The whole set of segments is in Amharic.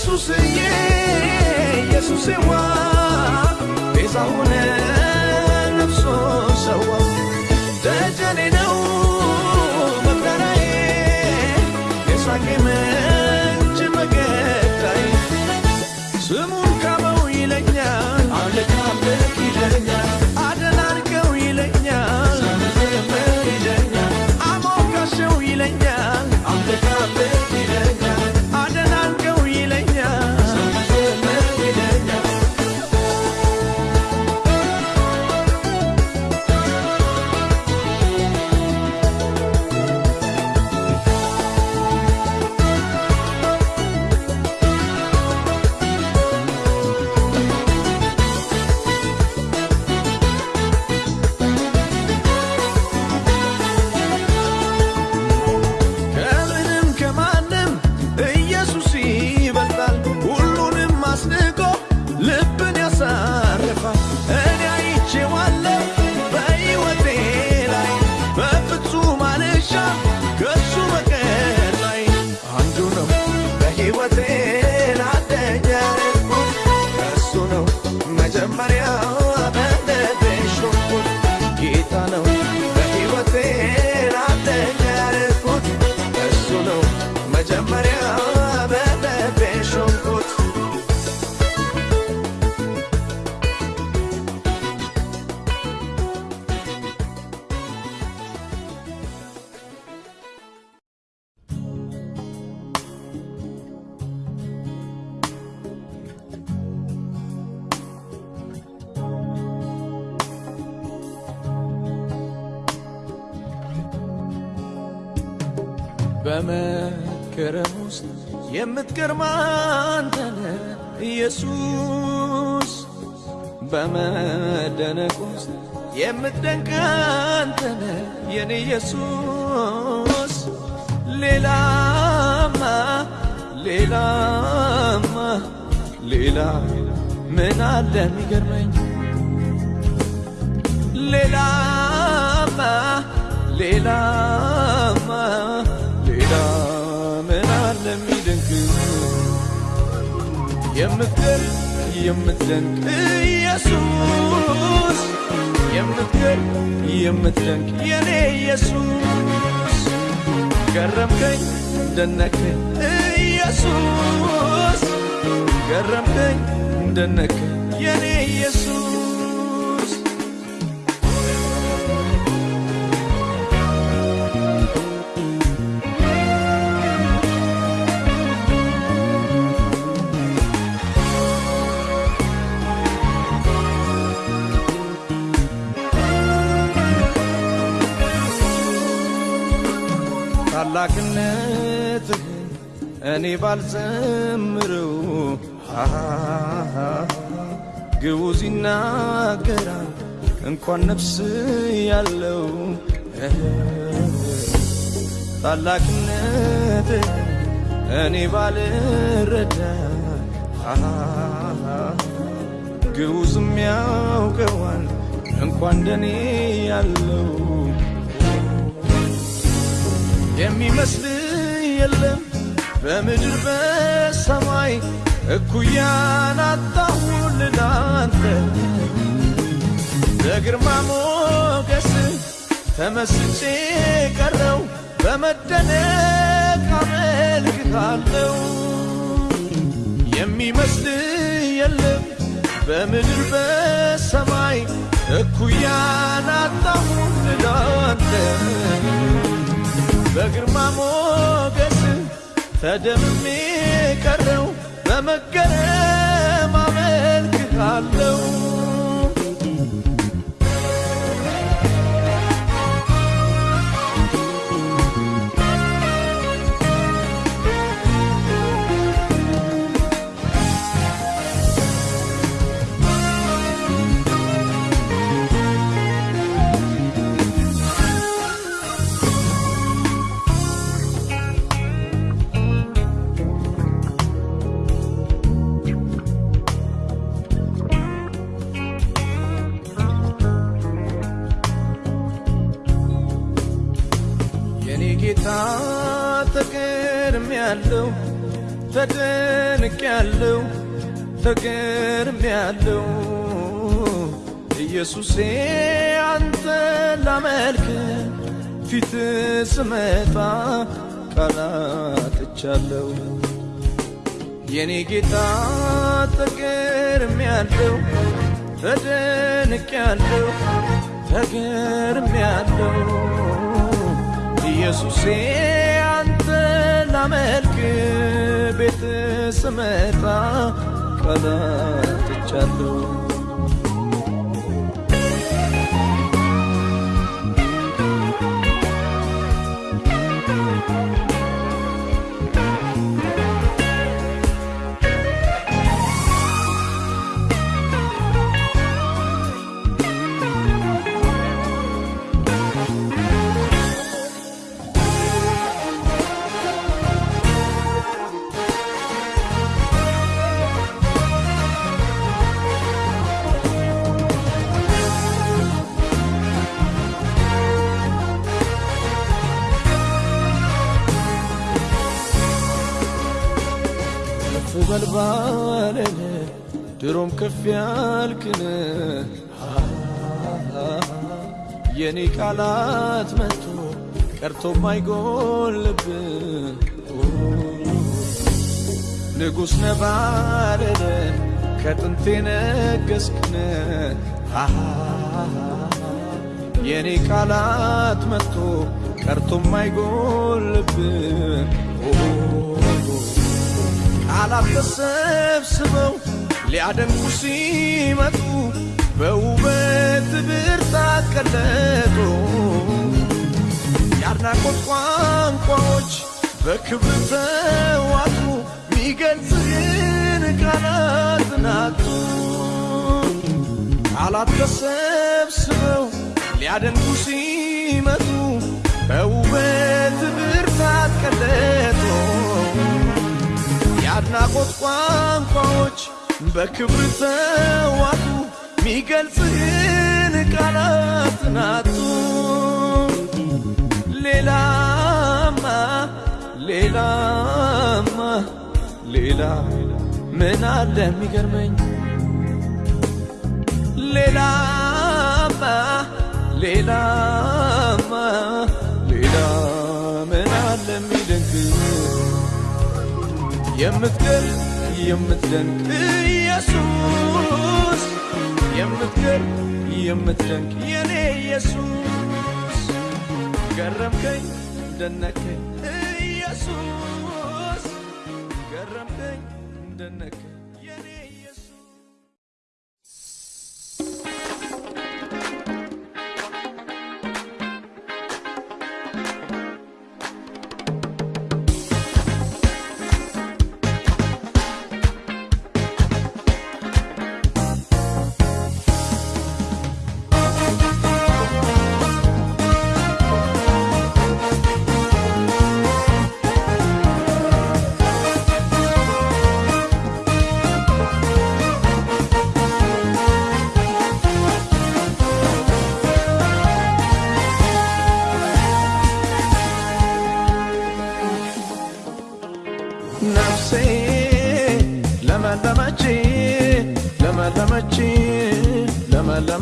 ኢየሱስዬ ኢየሱስዋ ቤዛ ሆነ ነፍሶ ሰዋ ደጀኔ ነው መከራዬ የሳቄ ሌላማ ሌላማ ሌላ ምን አለ የሚደንቅ? የምትገርም የምትደንቅ ኢየሱስ። የምትገርም የምትደንቅ የኔ ኢየሱስ። ገረምከኝ ደነከኝ ኢየሱስ። ገረምከኝ ደነከኝ አምላክነትህ እኔ ባልዘምረው። ግቡዝ ይናገራል እንኳን ነፍስ ያለው። ታላቅነትህ እኔ ባልረዳ። ግዑዝም ያውቀዋል እንኳን ደኔ ያለው። የሚመስል የለም በምድር በሰማይ እኩያን አጣሁልህ ላንተ በግርማ ሞገስ ተመስጬ ቀረው በመደነቅ አመልክሃለሁ የሚመስል የለም በምድር በሰማይ እኩያን አጣሁልህ ላንተ በግርማ ሞገስ ተደምሜ ቀረው በመገረም አመልክሃለሁ ያለው ተደንቅ ያለው ተገርም ያለው ኢየሱሴ አንተ ላመልክ ፊት ስመጣ ቃላትቻለሁ የኔ ጌታ ተገርም ያለው ተደንቅ ያለው ተገርም ያለው ኢየሱሴ አንተ ላመልክ ቤት ስመጣ ከፍ ባለን ድሮም ከፍ ያልክን የኔ ቃላት መጥቶ ቀርቶ ማይጎልብ ንጉሥ ነባረረ ከጥንቴ ነገስክን የኔ ቃላት መጥቶ ቀርቶ ማይጎልብ ቃላት ተሰብስበው ሊያደንቁ ሲመጡ በውበት ብርታት ቀለጡ። የአድናቆት ቋንቋዎች በክብር ተዋጡ፣ ሚገልጽህን ቃላት ናጡ። ቃላት ተሰብስበው ሊያደንቁ ሲመጡ በውበት ብርታት ቀለጡ። የአድናቆት ቋንቋዎች በክብር ተዋጡ፣ ሚገልጽህን ቃላት ናጡ። ሌላማ ሌላማ ሌላ ምን አለ የሚገርመኝ ሌላማ ሌላማ የምትገርም የምትደንቅ ኢየሱስ የምትገርም የምትደንቅ የኔ ኢየሱስ ገረምከኝ ደነከኝ ኢየሱስ ገረምከኝ ደነከኝ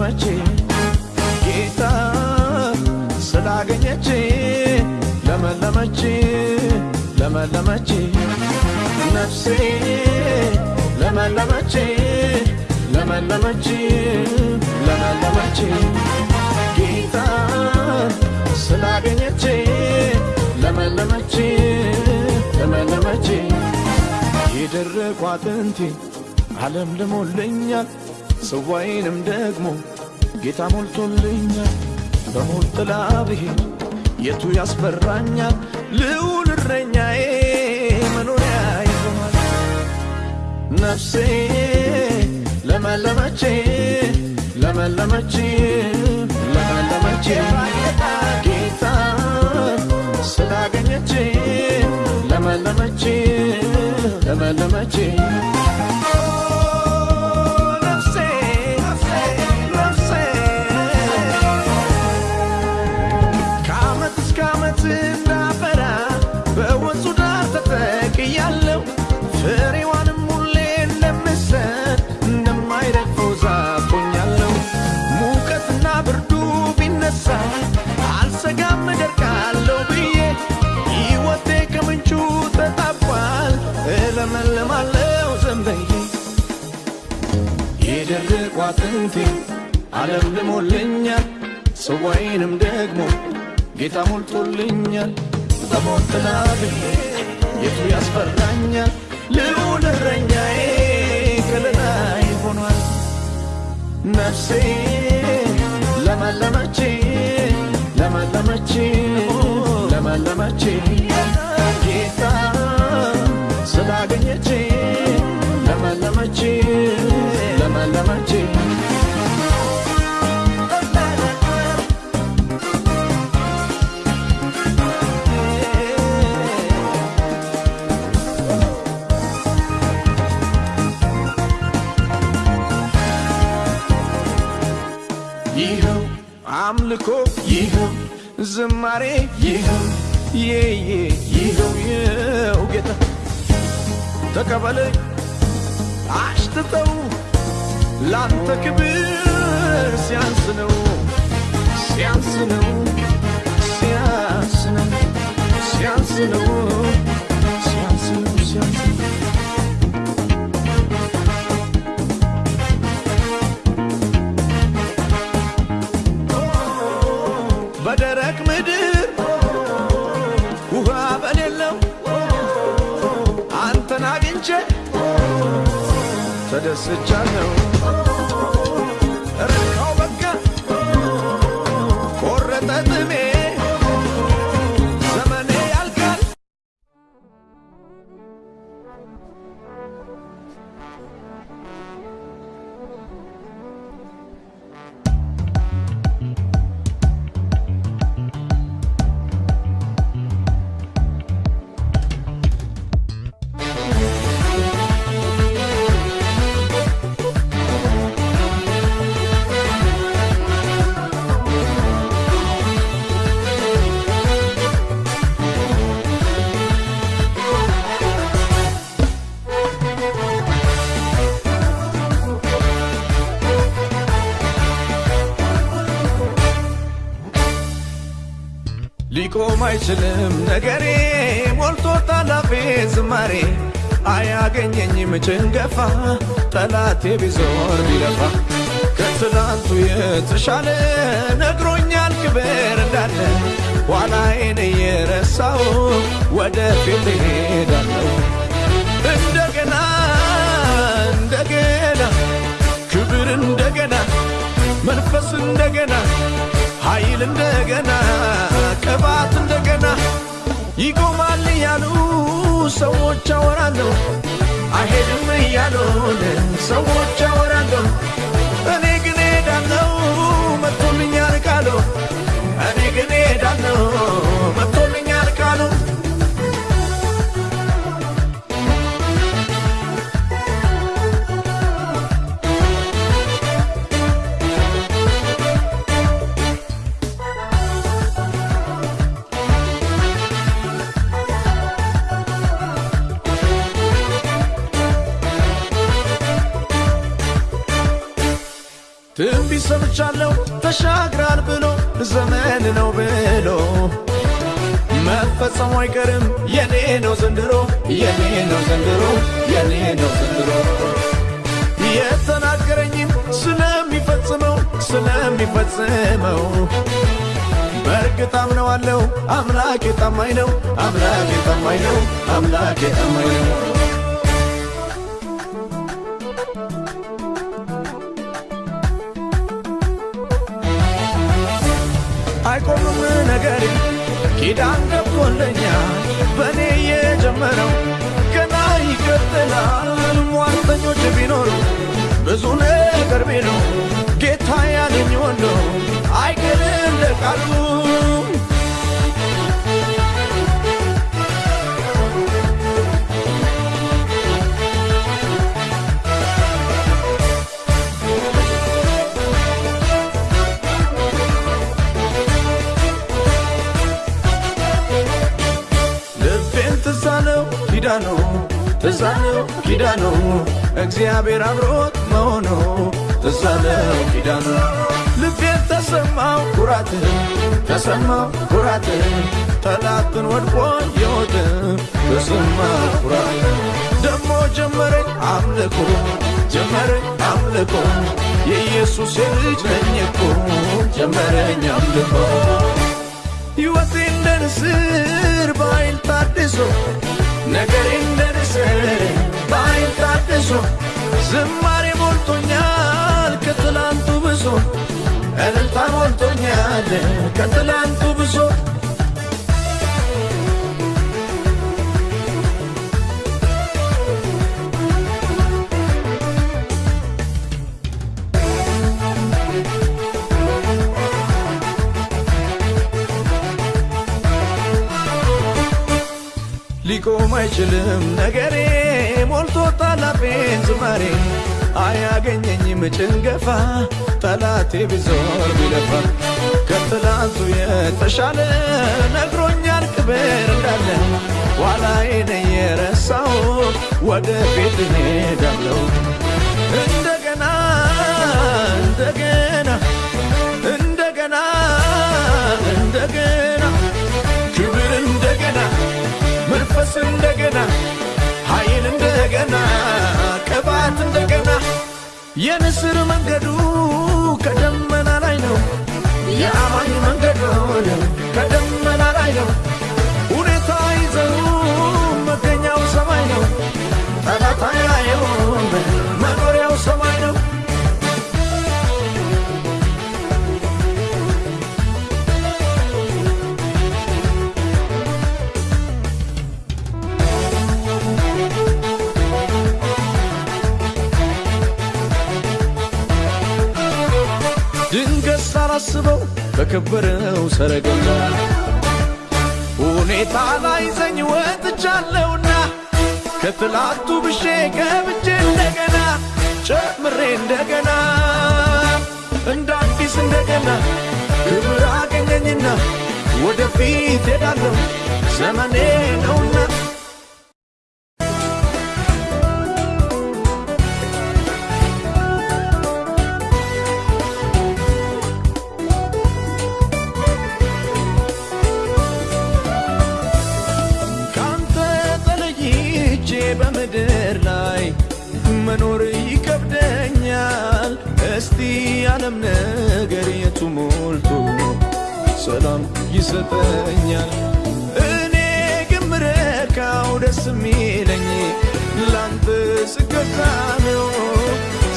ለመለመች ጌታ ስላገኘች ለመለመች ለመለመች ነፍሴ ለመለመች ለመለመች ለመለመች። ጌታ ስላገኘች ለመለመች ለመለመች። የደረቁ አጥንቴ ዓለም ልሞልኛል ጽዋዬንም ደግሞ ጌታ ሞልቶልኛል በሞት ጥላ ብሄድ የቱ ያስፈራኛል? ልዑል እረኛዬ መኖሪያ ይሆናል። ነፍሴ ለመለመች ለመለመች ለመለመች ጌታ ስላገኘች ለመለመች ለመለመች የደረቁ አጥንቴ ዓለም ልሞልኛል ጽዋዬንም ደግሞ ጌታ ሞልቶልኛል። በሞት ጥላ ብሄድ የቱ ያስፈራኛል? ልዑል እረኛዬ ከለላይ ሆኗል። ነፍሴ ለመለመች ለመለመች ለመለመች ጌታ ስላገኘች ለመለመች ለመለመች አምልኮ ይኸው ዝማሬ ይኸው ይኸው ይኸው ጌታ። ተቀበለኝ አሽትተው ላንተ ክብር ሲያንስ ነው ሲያንስ ነው ሲያንስ ነው ሲያንስ ነው ሲያንስ ነው ሲያንስ miss I know. ሊቆም አይችልም ነገሬ ሞልቶ ታላፌ ዝማሬ አያገኘኝም ጭንገፋ ጠላቴ ቢዞር ቢለፋ ከትላንቱ የተሻለ ነግሮኛል ክብር እንዳለ ኋላዬን እየረሳው ወደፊት እሄዳለሁ። እንደገና እንደገና ክብር እንደገና መንፈስ እንደገና ኃይል እንደገና ቅባት እንደገና ይቆማል እያሉ ሰዎች አወራለሁ። አይሄድም እያሉን ሰዎች አወራለሁ። እኔ ግን ሄዳለሁ መጥቶልኛል ቃሉ። እኔ ግን ሄዳለሁ ሰምቻለሁ ተሻግራል ብሎ ዘመን ነው ብሎ መፈጸሙ አይቀርም። የኔ ነው ዘንድሮ የኔ ነው ዘንድሮ የኔ ነው ዘንድሮ። የተናገረኝም ስለሚፈጽመው ስለሚፈጽመው በእርግጥ አምነዋለሁ። አምላኬ ታማኝ ነው አምላኬ ታማኝ ነው አምላኬ ታማኝ ነው ነገሬ ኪዳን ገብቶለኛል በእኔ የጀመረው ገና ይቀጥላል። ሟርተኞች ቢኖሩ ብዙ ነገር ቢሉ ጌታ ያለኝ ወንዶ አይቀርም ለቃሉ ኪዳኑ ትዛለው ኪዳኑ እግዚአብሔር አብሮት መሆኑ ትዛለው ኪዳኑ። ልቤን ተሰማው ኩራት ተሰማው ኩራት ጠላትን ወድቆ የወጥ ተሰማ ኩራት። ደሞ ጀመረኝ አምልኮ ጀመረኝ አምልኮ የኢየሱስ የልጅ ነኝ እኮ። ጀመረኝ አምልኮ። ሕይወቴ እንደ ንስር በኃይል ታድሶ ነገሬ እንደ ንስር በኃይል ታድሶ ዝማሬ ሞልቶኛል ከትላንቱ ብሶ። እልልታ ሞልቶኛል ከትላንቱ ብሶ ሊቆም አይችልም። ነገሬ ሞልቶ ታላፌን ዝማሬ አያገኘኝም። ጭንገፋ ጠላቴ ቢዞር ቢለፋ ከትላንቱ የተሻለ ነግሮኛል። ክብር እንዳለ ኋላዬን የረሳው። ወደፊት እሄዳለሁ። እንደገና እንደገና እንደገና እንደገና ክብር እንደገና መንፈስ እንደገና ኃይል እንደገና ቅባት እንደገና የንስር መንገዱ ከደመና ላይ ነው። የአማኝ መንገዱ ከደመና ላይ ነው። ሁኔታ ይዘው መገኛው ሰማይ ነው። ጠላት ሳላስበው በከበረው ሰረገላ ሁኔታ ላይ ዘኝ ወጥቻለሁና ከትላንቱ ብሼ ገብቼ እንደገና ጨምሬ እንደገና እንደ አዲስ እንደገና ክብር አገኘኝና ወደፊት ሄዳለሁ ዘመኔ ነውና ይሰጠኛል? እኔ ግን ደስ የሚለኝ ላንተ ስገዛ ነው።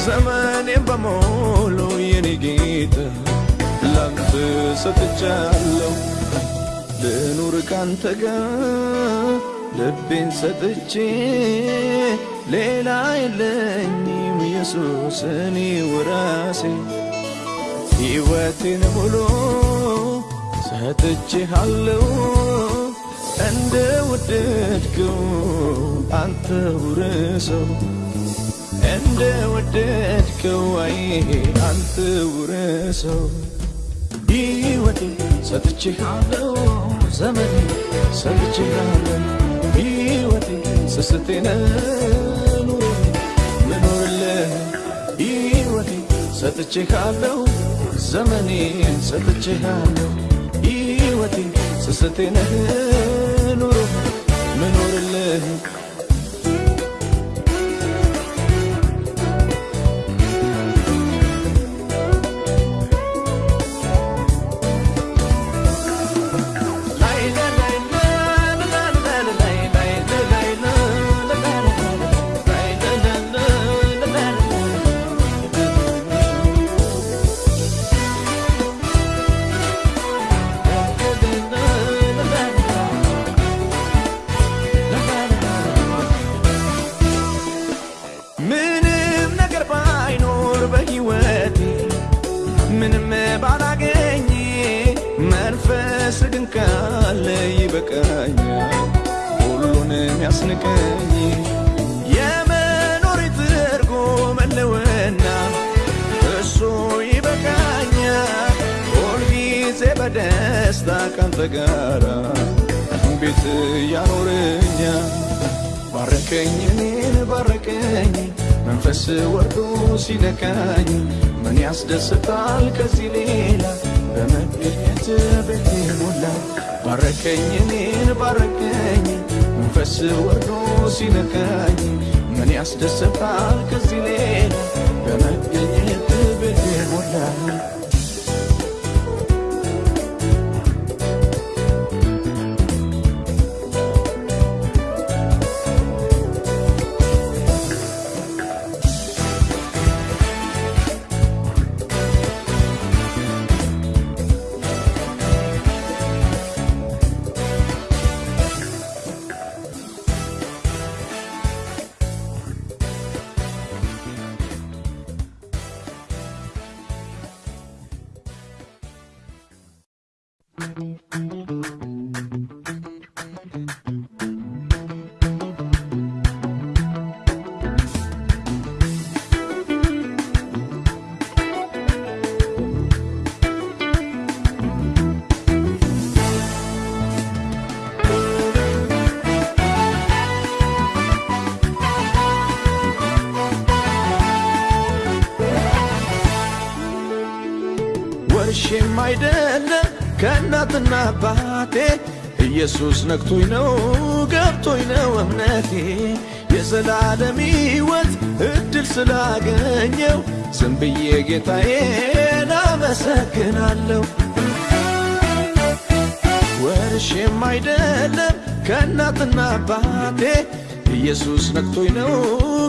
ዘመኔም በሞሉ የኔ ጌታ ላንተ ሰጥቻለሁ። ልኑር ካንተ ጋር ልቤን ሰጥቼ ሌላ የለኝም ኢየሱስ እኔ ወራሴ ሕይወቴን ሙሉ ሰጥቼሃለሁ። እንደ ወደድከው አንተ ውረሰው። እንደ ወደድከው አይ አንተ ውረሰው። ሕይወቴ ሰጥቼሃለሁ ዘመኔ ሰጥቼሃለሁ። ሕይወቴ ስስቴነ ምኖርልህ። ሕይወቴ ሰጥቼሃለሁ ዘመኔን ሰጥቼሃለሁ ሕይወቴ ስስቴ ነህ ኑሮ ምኖርልህ ይበቃኛል ሁሉንም ያስንቀኝ የመኖር ትርጉም ህልውና እሱ ይበቃኛል ሁልጊዜ በደስታ ካንተ ጋራ ቤት ያኖረኛል ባረከኝ እኔን ባረከኝ። መንፈስ ወርዶ ሲነካኝ ምን ያስደስታል ከዚህ ሌላ? በመገኘት ቤቴ ሞላ ባረከኝ እኔን ባረከኝ መንፈስ ወርዶ ሲነካኝ ምን ያስደስታል ከዚህ ሌላ በመገኘት ቤቴ ሞላ ወርሼም አይደለም ከእናትና አባቴ። ኢየሱስ ነክቶኝ ነው ገብቶኝ ነው እምነቴ። የዘላለም ሕይወት እድል ስላገኘው ዝም ብዬ ጌታዬን አመሰግናለሁ። ወርሼም አይደለም ከእናትና አባቴ። ኢየሱስ ነክቶኝ ነው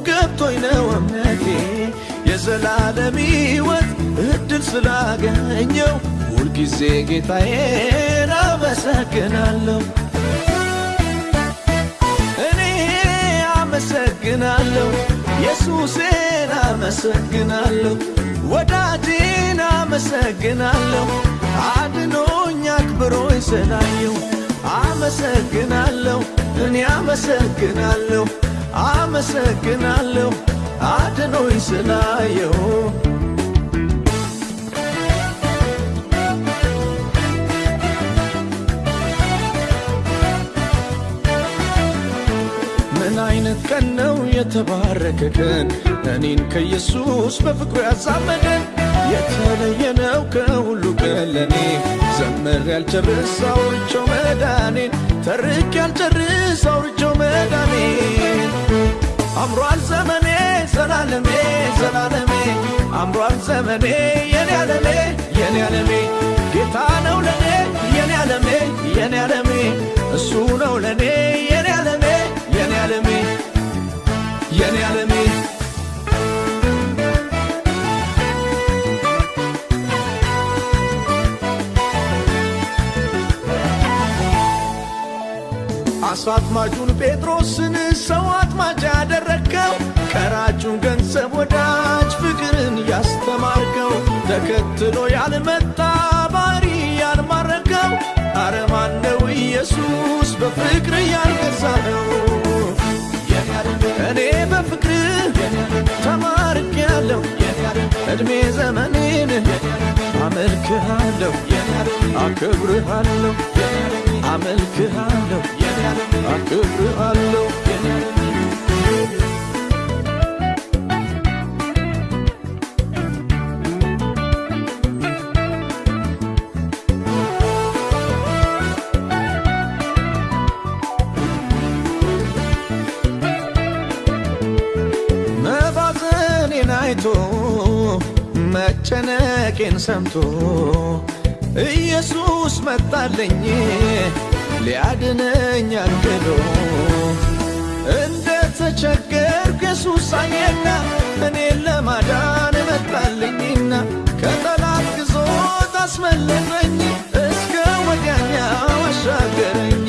ገብቶኝ ነው እምነቴ። የዘላለም ሕይወት እድል ስላገኘው ሁልጊዜ ጌታዬን አመሰግናለሁ። እኔ አመሰግናለሁ፣ ኢየሱሴን አመሰግናለሁ፣ ወዳጄን አመሰግናለሁ፣ አድኖኝ አክብሮኝ ስላየው አመሰግናለሁ፣ እኔ አመሰግናለሁ፣ አመሰግናለሁ አድኖኝ ስላየው ቀን ነው የተባረከ ቀን። እኔን ከኢየሱስ በፍቅሩ ያዛመደን የተለየ ነው ከሁሉ ቀን ለኔ ዘምር ያልጨርስ አውርቼው መዳኔን። ተርክ ያልጨርስ አውርቼው መዳኔን። አምሯል ዘመኔ ዘላለሜ ዘላለሜ። አምሯል ዘመኔ የኔ ዓለሜ የኔ ዓለሜ ጌታ ነው ለኔ የኔ ዓለሜ የኔ ዓለሜ እሱ ነው ለኔ የኔ ዓለሜ አሳ ጴጥሮስን ሰው አጥማጅ ያደረግከው ቀራጩን ገንዘብ ወዳጅ ፍቅርን ያስተማርከው። ተከትሎ ያልመጣ ባሪ ያልማረከው። አረማን ነው ኢየሱስ በፍቅር ያልገዛኸው? እኔ በፍቅር ተማርክ ያለው ዕድሜ ዘመኔን አመልክሃለሁ አክብርሃለሁ መጨነቄን ሰምቶ ኢየሱስ መጣለኝ ሊያድነኝ አግሎ እንደ ተቸገርኩ ኢየሱስ አየና እኔን ለማዳን መጣልኝና ከጠላት ግዞት አስመለጠኝ እስከ ወዲያኛው አሻገረኝ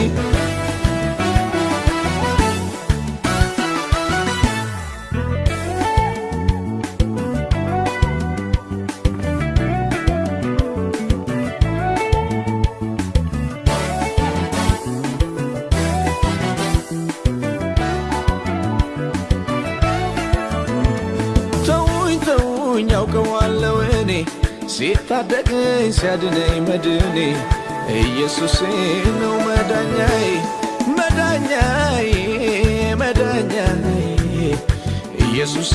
ሲታደገኝ ሲያድነኝ መድኔ ኢየሱሴ ነው መዳኛዬ መዳኛዬ መዳኛዬ ኢየሱሴ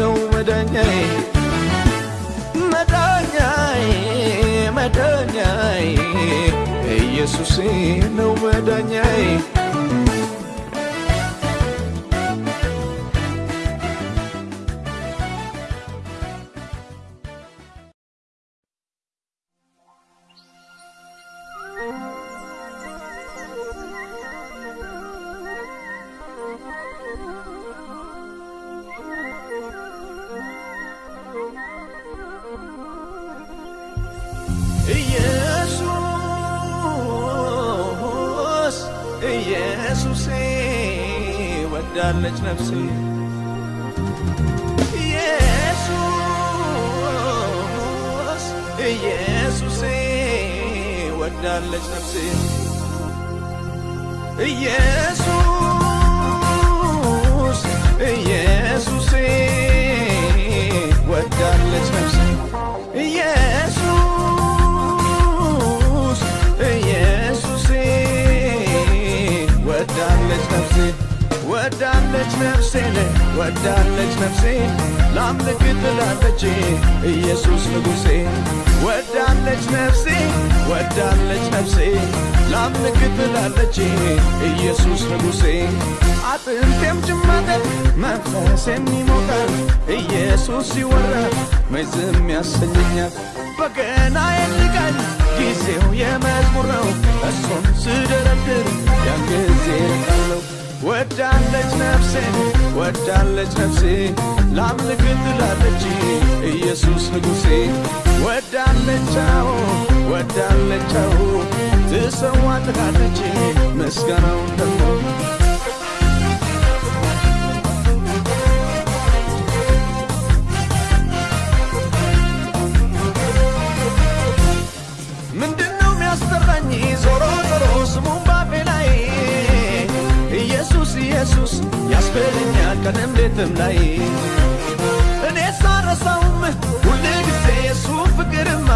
ነው መዳኛዬ መዳኛዬ መዳኛዬ ኢየሱሴ ነው መዳኛዬ ወዳለች ነፍሴ ወዳለች ነፍሴ ላምልክ ትላለች ኢየሱስ ንጉሴ። ወዳለች ነፍሴ ወዳለች ነፍሴ ላምልክ ትላለች ኢየሱስ ንጉሴ። አጥንቴም ጭማቀት መንፈሴም ይሞቃል ኢየሱስ ሲወራ መዝም ያሰኘኛል። በገና የልቃል ጊዜው የመዝሙር ነው እሱን ስደረድር ያን ጊዜ ርቃለሁ ወዳለች ነፍሴ ወዳለች ነፍሴ ላምልክ ትላለች ኢየሱስ ንጉሴ። ወዳለቻው ወዳለቻው ትሰዋ ትላለች ምስጋናውን ደግሞ ያስበለኛል ቀንም ሌትም ላይ። እኔ ሳረሳውም ሁል ጊዜ የሱ ፍቅርማ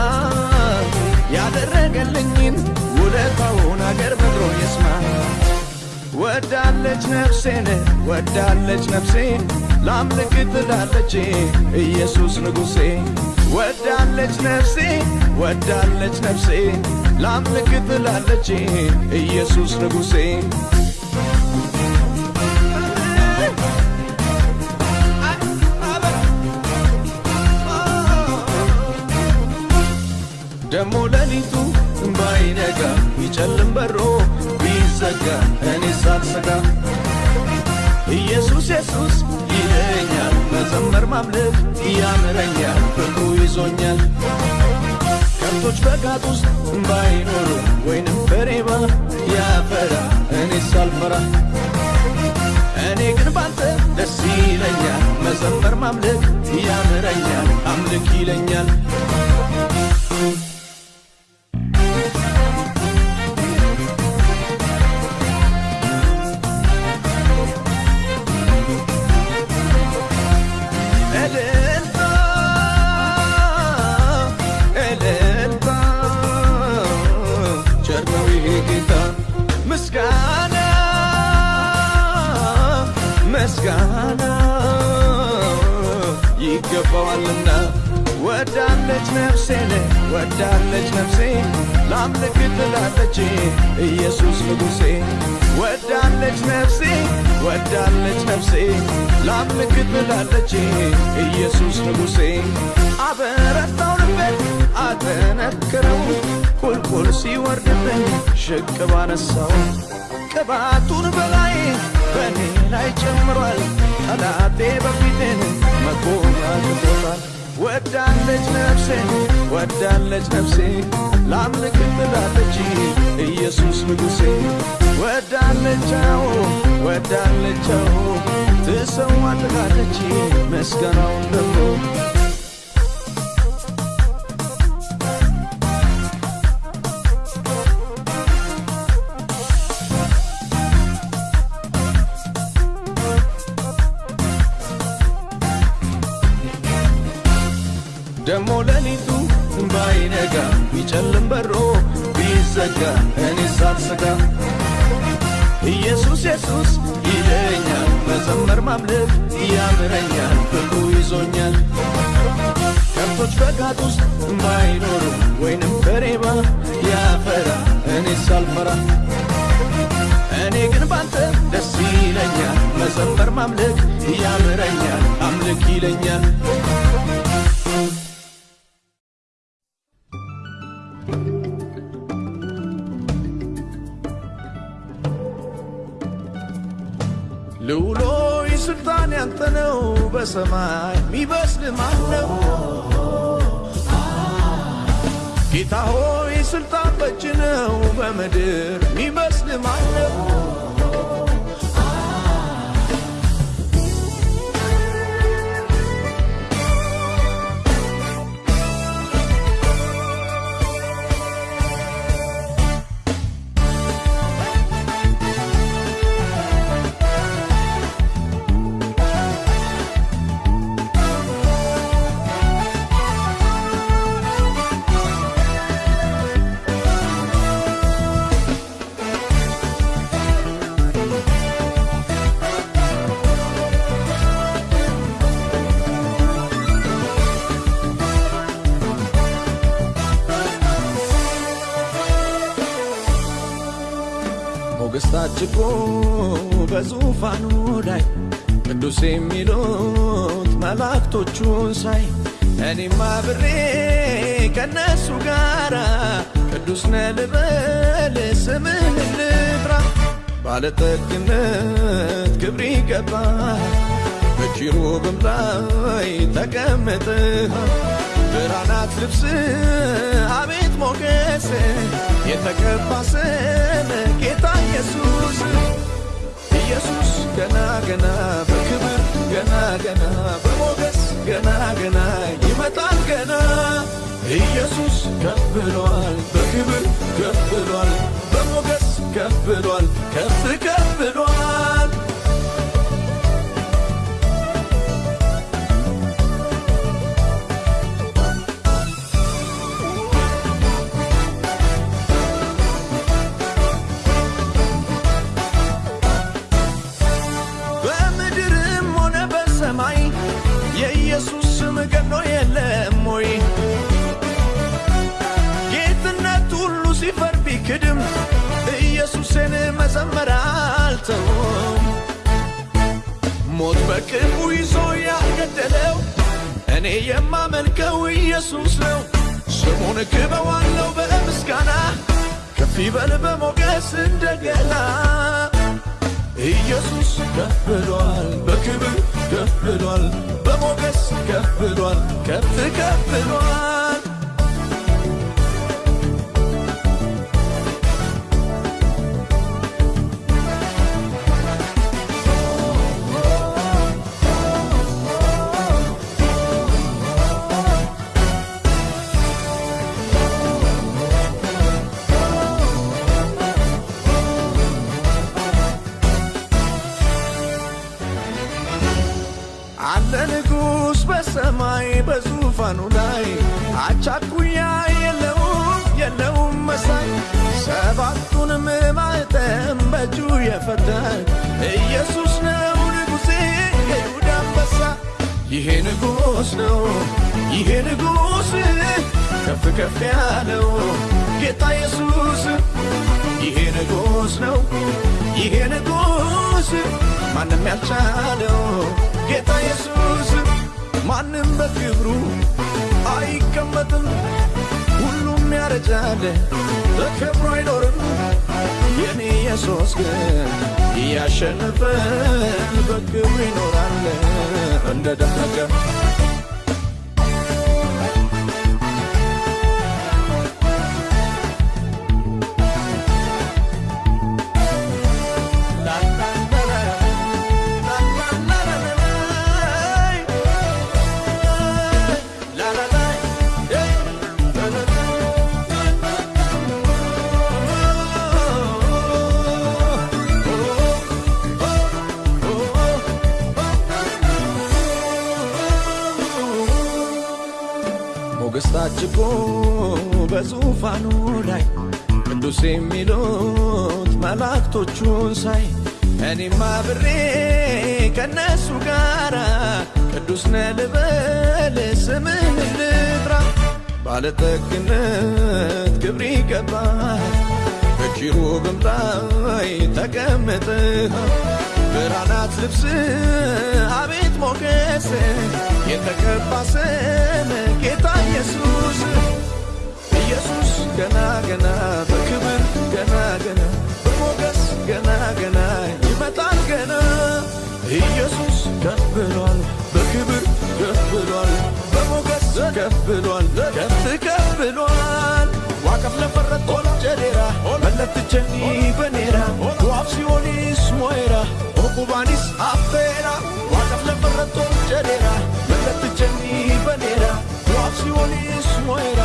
ያደረገልኝን ውለታውን አገር ምድሮ ይስማ። ወዳለች ነፍሴን ወዳለች ነፍሴ ላምልክ ትላለች ኢየሱስ ንጉሴ። ወዳለች ነፍሴ ወዳለች ነፍሴ ላምልክ ትላለች ኢየሱስ ንጉሴ ደሞ ሌሊቱ ባይነጋ ቢጨልም በሮ ቢዘጋ እኔ ሳልሰጋ። ኢየሱስ ኢየሱስ ይለኛል መዘመር ማምለክ ያምረኛል ፍቅሩ ይዞኛል። ከብቶች በጋጥ ውስጥ ባይኖሩ ወይንም ፍሬባ ያፈራ እኔ ሳልፈራ። እኔ ግን ባንተ ደስ ይለኛል መዘመር ማምለክ ያምረኛል አምልክ ይለኛል ይገባዋልና ወዳለች ነፍሴን ወዳለች ነፍሴ ላምልክ ትላለች ኢየሱስ ንጉሴ። ወዳለች ነፍሴ ወዳለች ነፍሴ ላምልክ ትላለች ኢየሱስ ንጉሴ። አበረታው ልቤን አጠነክረው ቁልቁል ሲወርድብኝ ሽቅብ አነሳው ቅባቱን በላይ በእኔ ላይ ጨምሯል ጠላቴ በፊቴን መቆም አቅቶታል ወዳለች ነፍሴ ወዳለች ነፍሴ ላምልክ ትላለች ኢየሱስ ንጉሴ። ወዳለቻው ወዳለቻው ትሰዋልቃለች ምስጋናውን ደግሞ እኔ ሳልሰጋ ኢየሱስ ኢየሱስ ይለኛል መዘመር ማምለክ ያምረኛል ፍቅሩ ይዞኛል። ከብቶች በጋጥ ውስጥ ባይኖሩ ወይንም በሬባ ያፈራ እኔ ሳልፈራ። እኔ ግን ባንተ ደስ ይለኛል መዘመር ማምለክ ያምረኛል አምልክ ይለኛል በሰማይ ሚበስል ማን ነው? ጌታ ሆይ ስልጣን በእጅ ነው በምድር ሚበስል ማን ነው? በዙፋኑ ላይ ቅዱስ የሚሉት መላእክቶቹን ሳይ እኔም አብሬ ከነሱ ጋራ ቅዱስ ነህ ልበል ስምህን ልጥራ ባለጠግነት ክብር ይገባል በኪሩብም ላይ ተቀምጠሃል ብርሃናት ልብስ አቤት ሞገስ የተቀባ ስም ጌታ ኢየሱስ ገና ገና በክብር ገና ገና በሞገስ ገና ገና ይመጣል ገና። ኢየሱስ ከፍ ብሏል በክብር ከፍ ብሏል በሞገስ ከፍ ብሏል ከፍ ከፍ ብሏል መዘመር አልተውም። ሞት በቅርቡ ይዞ ያልገደለው እኔ የማመልከው ኢየሱስ ነው። ስሙን ክበዋለው በምስጋና ከፍ ይበል በሞገስ እንደገና ኢየሱስ ከፍ ብሏል፣ በክብር ከፍ በሞገስ ከፍ ብሏል፣ ከፍ ከፍ ከፍ ያለው ጌታ ኢየሱስ ይሄ ንጉሥ ነው ይሄ ንጉሥ። ማንም ያልቻለው? ጌታ ኢየሱስ ማንም በክብሩ አይቀመጥም። ሁሉም ያረጃል በክብሩ አይኖርም። የኔ ኢየሱስ ግን እያሸነፈ በክብሩ ይኖራል። እንደ ደመቀ የሚሉት መላእክቶቹን ሳይ እኔም አብሬ ከነሱ ጋራ ቅዱስ ነህ ልበል ስምህን ልጥራ። ባለጠግነት ክብር ይገባል በኪሩብም ላይ ተቀምጠህ ብርሃናት ልብስ አቤት ሞገስ የተቀባ ስም ጌታ ኢየሱስ ገና ገና በክብር ገና ገና በሞገስ ገና ገና ይመጣል ገና። ኢየሱስ ከፍ በክብር ከፍ በሞገስ ከፍ ብሏል ከፍ ከፍ ዋቀፍ ለፈረት ጀዴራ መለትቸኒ በኔራ ዋፍ ሲሆኒስ ሞይራ ኦቁባኒስ አፌራ። ዋቀፍ ለፈረት ጀዴራ መለትቸኒ በኔራ ዋፍ ሞይራ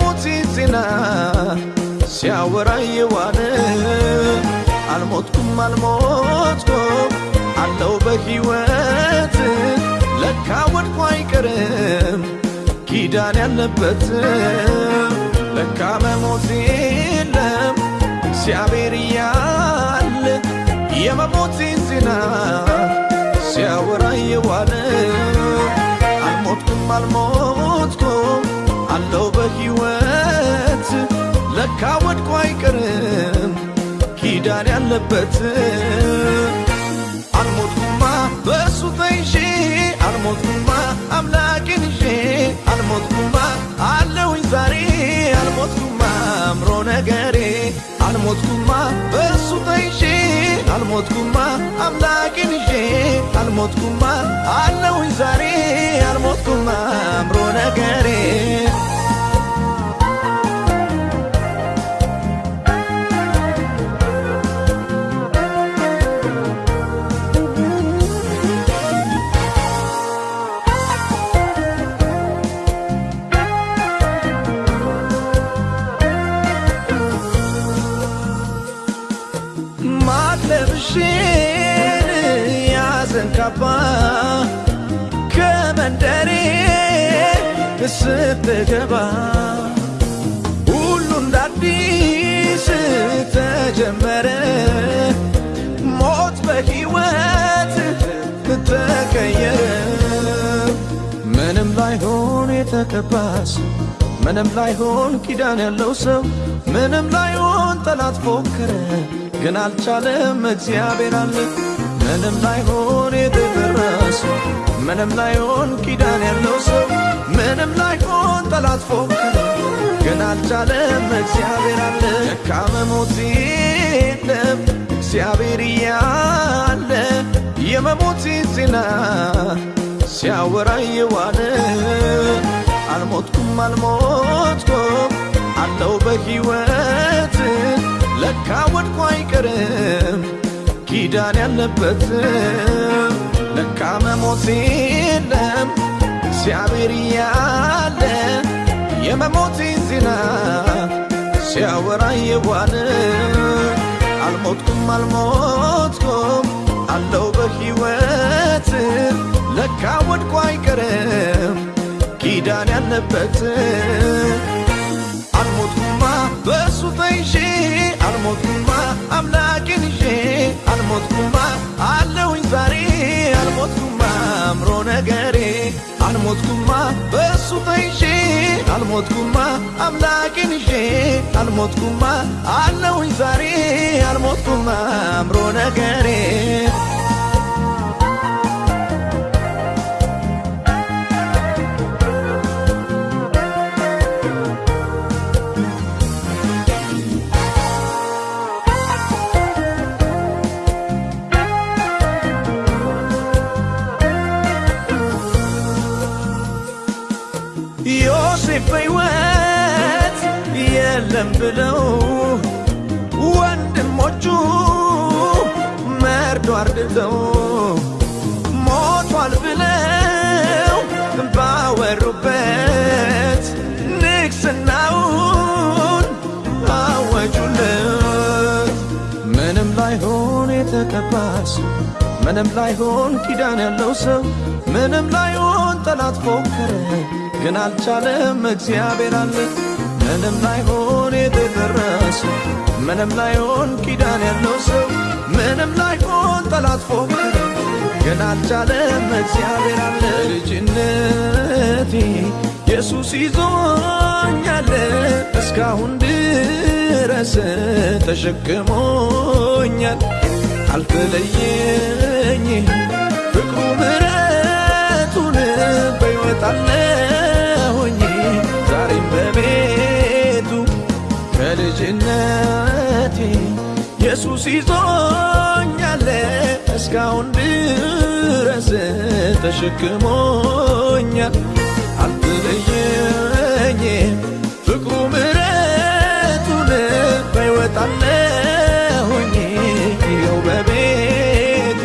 የመሞት ዜና ሲያወራ የዋለ አልሞትኩም አልሞትኩም አለው በሕይወት። ለካ ወድቆ አይቀርም ኪዳን ያለበት። ለካ መሞት የለም እግዚአብሔር እያለ የመሞቴን ዜና ሲያወራ የዋለ አልሞትኩም አልሞትኩም አለው በሕይወት ለካ ወድቆ አይቀርም ኪዳን ያለበት። አልሞትኩማ በእሱ ተይዤ አልሞትኩማ አምላኬን ይዤ አልሞትኩማ አለውኝ ዛሬ አልሞትኩማ አምሮ ነገሬ አልሞትኩማ በእሱ ተይዤ አልሞትኩማ አምላኬን ይዤ አልሞትኩማ አለውኝ ዛሬ አልሞትኩማ አምሮ ነገሬ ካባ ከመንደሬ ስትገባ ሁሉ እንደ አዲስ ተጀመረ። ሞት በሕይወት ተቀየረ። ምንም ላይሆን የተቀባስ ምንም ላይሆን ኪዳን ያለው ሰው ምንም ላይሆን ጠላት ፎከረ፣ ግን አልቻለም እግዚአብሔር አለ። ምንም ላይሆን የተደረሰ ምንም ላይሆን ኪዳን ያለው ሰው ምንም ላይሆን ጠላት ፎከረ፣ ግን አልቻለም እግዚአብሔር አለ። ለካ መሞት የለም እግዚአብሔር እያለ የመሞት ዜና ሲያወራ የዋለ አልሞትኩም አልሞትኩም አለው በሕይወት ለካ ወድቆ አይቀርም ኪዳን ያለበት ለካ መሞት የለም እግዚአብሔር እያለ የመሞቴን ዜና ሲያወራ የዋለ። አልሞትኩም አልሞትኩም አለው በሕይወት ለካ ወድቆ አይቀርም። ኪዳን ያለበት በእሱ ተይዤ አልሞትኩማ አምላኬን ይዤ አልሞትኩማ አለውኝ ዛሬ አልሞትኩማ አምሮ ነገሬ አልሞትኩማ በእሱ ተይዤ አልሞትኩማ አምላኬን ይዤ አልሞትኩማ አለውኝ ዛሬ አልሞትኩማ አምሮ ነገሬ የለም ብለው ወንድሞቹ መርዶ አርድተው ሞቷል ብለው ባወሩበት ንግስናውን አወጁለት። ምንም ላይሆን የተቀባስ ምንም ላይሆን ኪዳን ያለው ሰው ምንም ላይሆን ጠላት ፎከረ ግን አልቻለም እግዚአብሔር አለ ምንም ላይሆን የተደረሰ ምንም ላይሆን ኪዳን ያለው ሰው ምንም ላይሆን ጠላት ፎከረ ግን አልቻለም እግዚአብሔር አለ ልጅነቴ። ኢየሱስ ይዞኛል እስካሁን ድረስ ተሸክሞኛል። አልተለየኝ ፍቅሩ ምረቱን በሕይወት አለሁኝ። ዛሬም በቤቱ ከልጅነቴ ኢየሱስ ይዞኛል እስካሁን ድረስ ተሸክሞኛል። አልተለየኝ ፍቅሩ ምረቱን በሕይወት አለሁኝ። ይኸው በቤቱ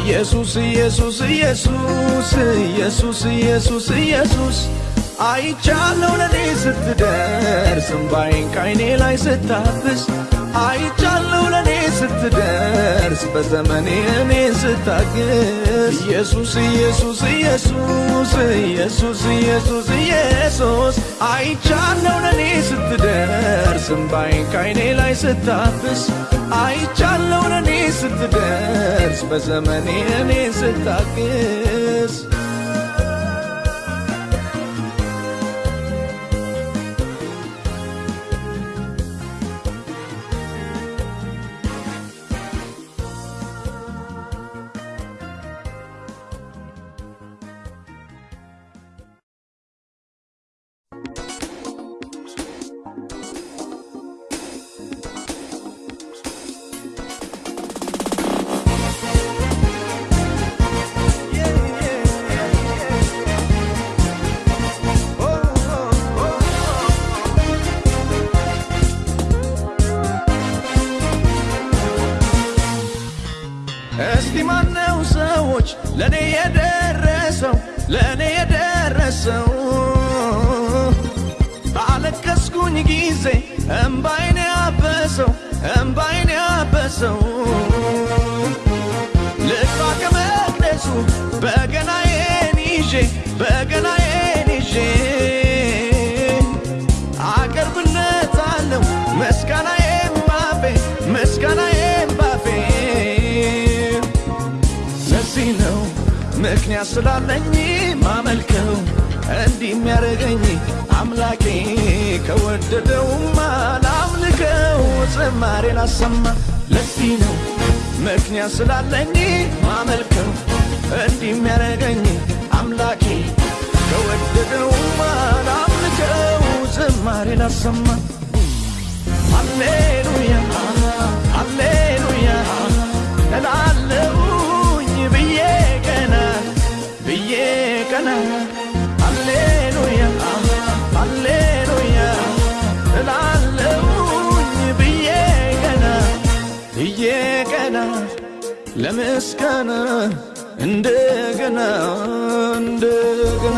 ኢየሱስ ኢየሱስ ኢየሱስ ኢየሱስ ኢየሱስ ኢየሱስ አይቻለው ለኔ ስትደርስ እምባዬን ካይኔ ላይ ስታብስ አይቻለው ለኔ ስትደርስ በዘመኔ እኔ ስታግስ። ኢየሱስ ኢየሱስ ኢየሱስ ኢየሱስ ኢየሱስ ኢየሱስ። አይቻለው ለኔ ስትደርስ እምባዬን ካይኔ ላይ ስታብስ አይቻለው ለኔ ስትደርስ በዘመኔ እኔ ስታግስ እስቲ ማነው ሰዎች ለእኔ የደረሰው? ለእኔ የደረሰው? ባለቀስኩኝ ጊዜ እምባይን ያበሰው እምባይን ያበሰው። ልግባ ከመቅደሱ በገናዬን ይዤ በገናዬን ይዤ ምክንያት ስላለኝ ማመልከው እንዲህ የሚያደርገኝ አምላኬ ከወደደውማ ላምልከው ዝማሬ ላሰማ ለዚህ ነው ምክንያት ስላለኝ ማመልከው እንዲህ የሚያደርገኝ አምላኬ ከወደደውማ ላምልከው ዝማሬ ላሰማ ሃሌሉያ ሃሌሉያ እላለሁኝ kana ሃሌሉያ ሃሌሉያ እላለሁኝ ብዬ ገና ብዬ ገና ለምስጋና እንደገና እንደገና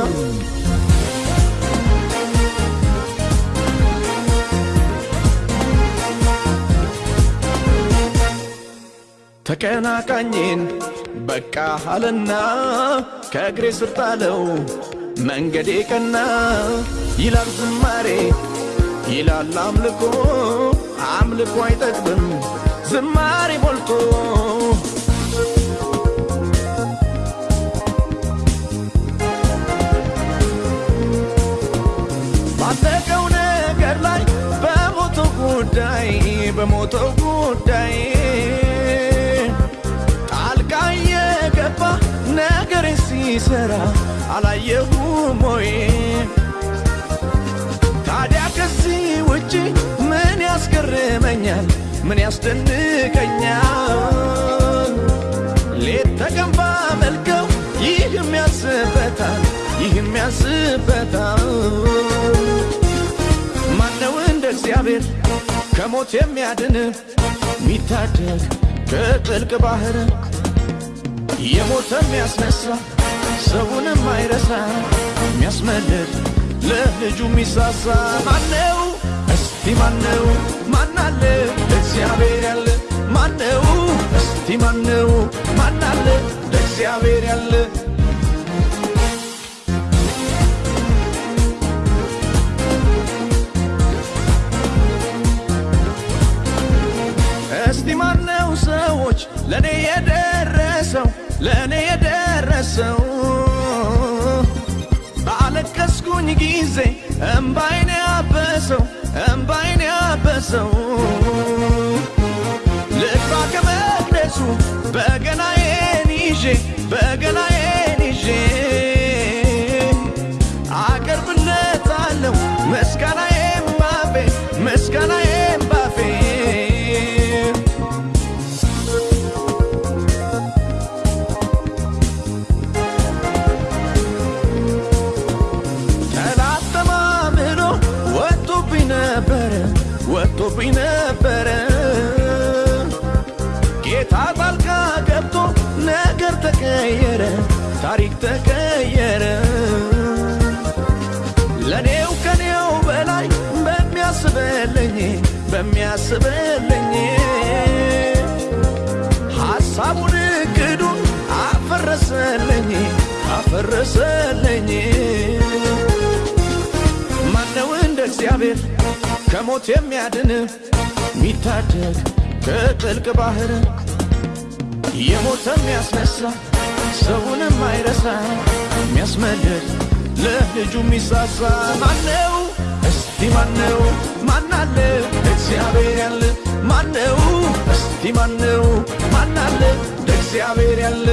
ተቀናቃኝን በቃ አለና ከእግሬ ስር ጣለው መንገዴ ቀና ይላል ዝማሬ ይላል አምልኮ አምልኮ አይጠግብም ዝማሬ ሞልቶ። ባለቀው ነገር ላይ በሞተው ጉዳይ በሞተው ጉዳይ ሲሰራ አላየሁም ወይ? ታዲያ ከዚህ ውጪ ምን ያስገርመኛል? ምን ያስደንቀኛል? ሌት ተቀን ባመልከው ይህም ያስበታል፣ ይህም ያስበታል። ማነው እንደ እግዚአብሔር ከሞት የሚያድን ሚታደግ ከጥልቅ ባህር የሞተ የሚያስነሳ ሰውንም አይረሳ የሚያስመልጥ ለልጁ የሚሳሳ ማነው? እስቲ ማነው? ማናለ ለእግዚአብሔር ያለ ማነው? እስቲ ማነው? ማናለ ለእግዚአብሔር ያለ እስቲ ማነው ሰዎች ለእኔ የደረሰው ለእኔ የደረሰው ባለቀስኩኝ ጊዜ እምባይን ያበሰው እምባይን ያበሰው ልግባ ከመቅደሱ በገናዬን ይዤ በገናዬን ይዤ አቀርብለታለሁ ምስጋናዬን ባፌ ምስጋናዬን ታሪክ ተቀየረ። ለኔው ከኔው በላይ በሚያስበልኝ በሚያስበልኝ ሐሳቡን እቅዱን አፈረሰልኝ አፈረሰልኝ። ማነው እንደ እግዚአብሔር ከሞት የሚያድን? ሚታደግ ከጥልቅ ባህር የሞተ የሚያስነሳ ሰውንም አይረሳ የሚያስመልጥ ለልጁ የሚሳሳ ማነው? እስቲ ማነው? ማናለ እግዚአብሔር ያለ ማነው? እስቲ ማነው? ማናለ እግዚአብሔር ያለ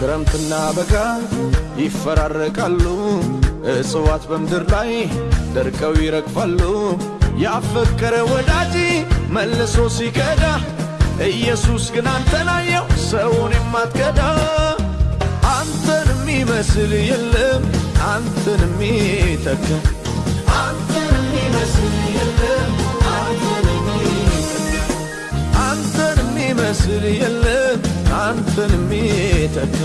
ክረምትና በጋ ይፈራረቃሉ። እጽዋት በምድር ላይ ደርቀው ይረግፋሉ። ያፈቀረ ወዳጅ መልሶ ሲከዳ ኢየሱስ ግን አንተን ሰውን የማትከዳ አንተን የሚመስል የለም አንተን የሚተካ አንተን የሚመስል አንተን የሚመስል የለም አንተን የሚተካ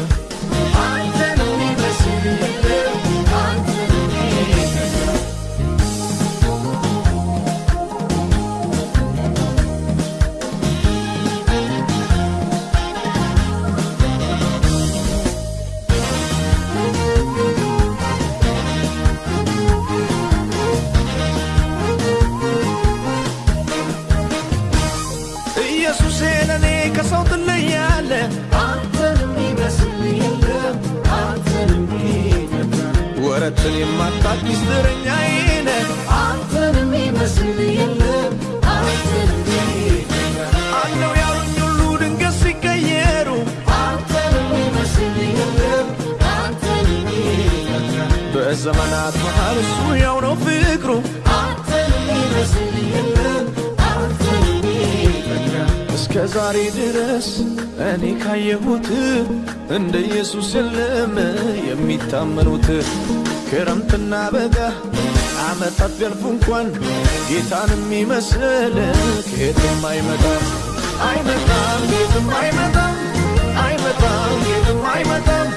ወረትን የማታቅ ሚስጥረኛዬ ነህ። አንተን የሚመስል የለም አንተን አለው ያሉኝ ሁሉ ድንገት ሲቀየሩ። አንተን የሚመስል የለም አንተን በዘመናት መሃል እሱ ያው ነው ፍቅሩ። አንተን የሚመስል የለም አንተን እስከ ዛሬ ድረስ እኔ ካየሁት እንደ ኢየሱስ የለም የሚታመኑት ክረምትና በጋ ዓመታት ቢያልፉ እንኳን ጌታን የሚመስል ከየትም አይመጣም። አይመጣም ጌትም አይመጣም። አይመጣም ጌትም አይመጣም።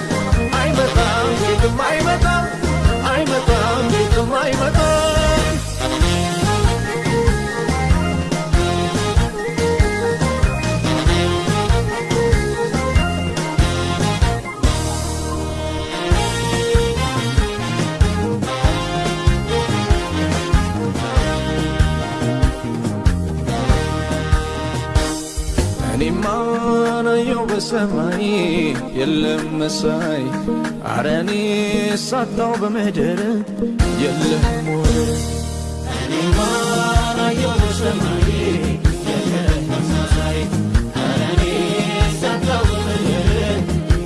አይመጣም ጌትም አይመጣም። አይመጣም ጌትም አይመጣም በሰማይ የለም መሳይ። አረ እኔ ሳጣው በምድር የለም ወር እኔማ ናየው በሰማይ የለም መሳይ። አረ እኔ ሳጣው በምድር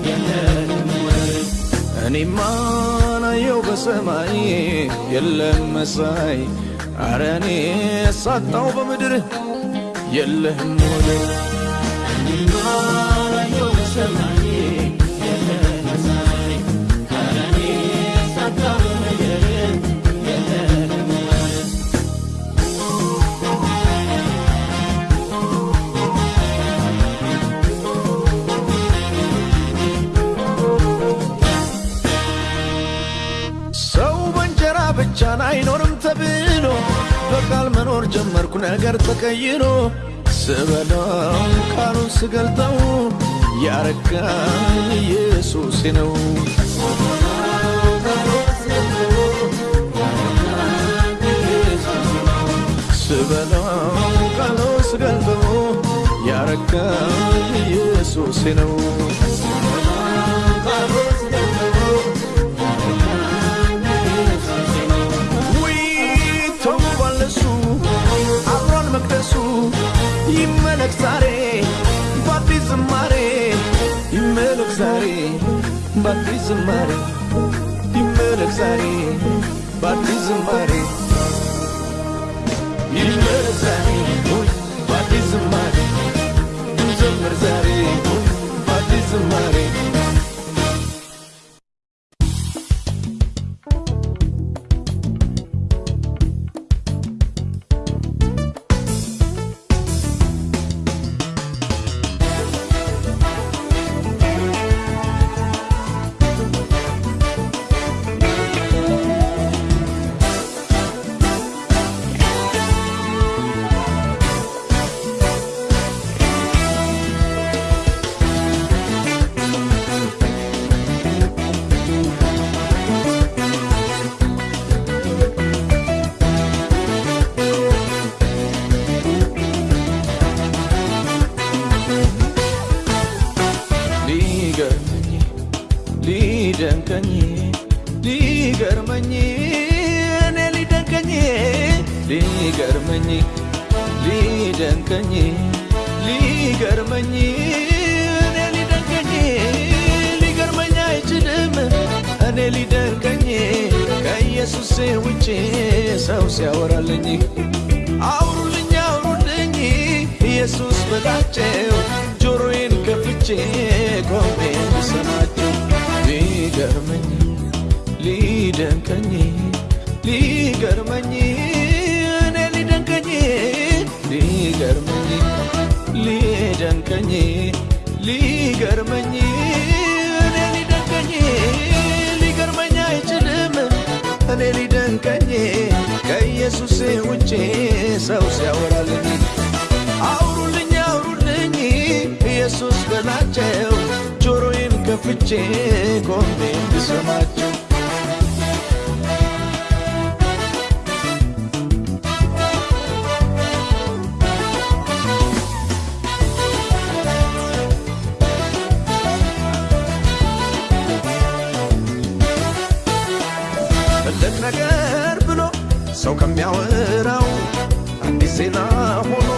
የለም ወር እኔማ ናየው በሰማይ የለም መሳይ። አረ እኔ ሳጣው በምድር የለህም ወደ ብቻን አይኖርም ተብሎ በቃል መኖር ጀመርኩ ነገር ተቀይሮ ስበላው ቃሉን ስገልጠው ያረካኝ ኢየሱስ ነው። ስበላው ቃሉን ስገልጠው ያረካኝ ኢየሱስ ነው። ይመለክ ዛሬ በአዲስ ዝማሬ ይመለክ ዛሬ በአዲስ ዝማሬ ይመለክ ዛሬ በአዲስ ዝማሬ ይመለክ ዛሬ በአዲስ ዝማሬ እንዘምር ዛሬ በአዲስ ዝማሬ ሊገርመኝ ሊደንቀኝ ሊገርመኝ እኔ ሊደንቀኝ ሊገርመኝ ሊደንቀኝ ሊገርመኝ እኔ ሊደንቀኝ ሊገርመኝ አይችልም። እኔ ሊደንቀኝ ከኢየሱስ ውጪ ሰው ሲያወራልኝ አውሩልኝ አውሩልኝ ኢየሱስ በላቸው ከፍቼ ቆሜ ልሰማቸው ሊገርመኝ ሊደንቀኝ ሊገርመኝ እኔ ሊደንቀኝ ሊገርመኝ ሊደንቀኝ ሊገርመኝ እኔ ሊደንቀኝ ሊገርመኝ አይችልም። እኔ ሊደንቀኝ ከኢየሱስ ውጭ ሰው ሲያወራልኝ። አውሩልኝ ከፍቼ ቆሜ ትልቅ ነገር ብሎ ሰው ከሚያወራው አዲስ ዜና ሆኖ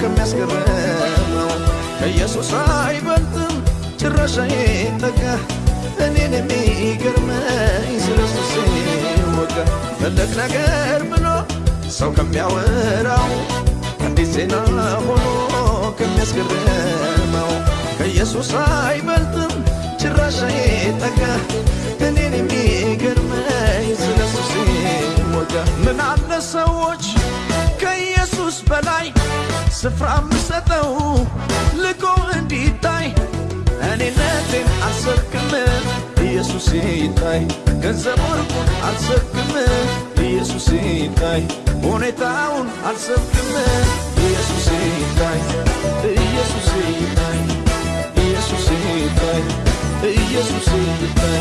ከሚያስገርመው ከኢየሱስ አይበልጥም ጭራሽ አይጠጋ እኔን የሚገርመኝ ስለ ኢየሱስ ወጋ ትልቅ ነገር ብሎ ሰው ከሚያወራው አዲስ ዜና ሆኖ ከሚያስገርመው ከኢየሱስ አይበልጥም ጭራሽ አይጠጋ እኔን የሚገርመኝ ስለ ኢየሱስ ወጋ ምን አለ ሰዎች ከኢየሱስ በላይ ስፍራ ምሰጠው ልቆ እንዲታይ እኔነቴን አልሰርክም ኢየሱስ ይታይ ገንዘብ ወርቁን አልሰርክም ኢየሱስ ይታይ ሁኔታውን አልሰርክም ኢየሱስ ይታይ ኢየሱስ ይታይ ኢየሱስ ይታይ ኢየሱስ ይታይ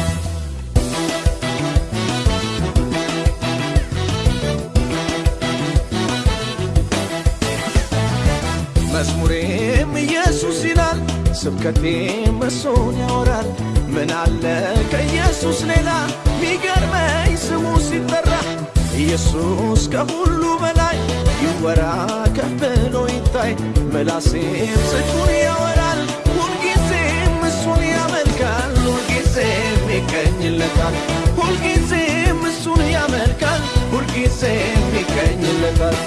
ስብከቴም እሱን ያወራል። ምን አለ ከኢየሱስ ሌላ ሚገርመኝ ስሙ ሲጠራ ኢየሱስ ከሁሉ በላይ ይወራ ከፍ ይታይ። ምላሴም ጽድቁን ያወራል፣ ሁልጊዜም እሱን ያመልካል፣ ሁልጊዜም ይገኝለታል፣ ሁልጊዜም እሱን ያመልካል፣ ሁልጊዜም ይገኝለታል።